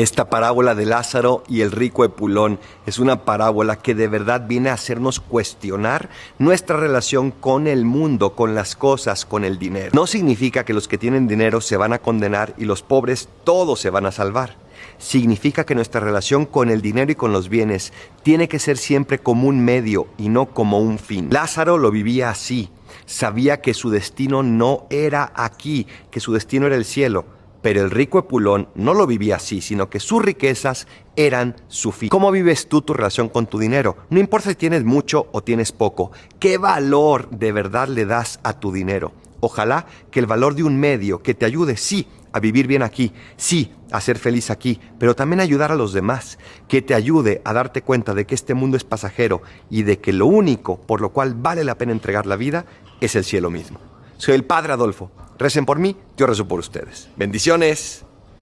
Esta parábola de Lázaro y el rico Epulón es una parábola que de verdad viene a hacernos cuestionar nuestra relación con el mundo, con las cosas, con el dinero. No significa que los que tienen dinero se van a condenar y los pobres todos se van a salvar. Significa que nuestra relación con el dinero y con los bienes tiene que ser siempre como un medio y no como un fin. Lázaro lo vivía así. Sabía que su destino no era aquí, que su destino era el cielo pero el rico Epulón no lo vivía así, sino que sus riquezas eran su fin. ¿Cómo vives tú tu relación con tu dinero? No importa si tienes mucho o tienes poco. ¿Qué valor de verdad le das a tu dinero? Ojalá que el valor de un medio que te ayude, sí, a vivir bien aquí, sí, a ser feliz aquí, pero también ayudar a los demás, que te ayude a darte cuenta de que este mundo es pasajero y de que lo único por lo cual vale la pena entregar la vida es el cielo mismo. Soy el Padre Adolfo. Recen por mí, yo rezo por ustedes. Bendiciones.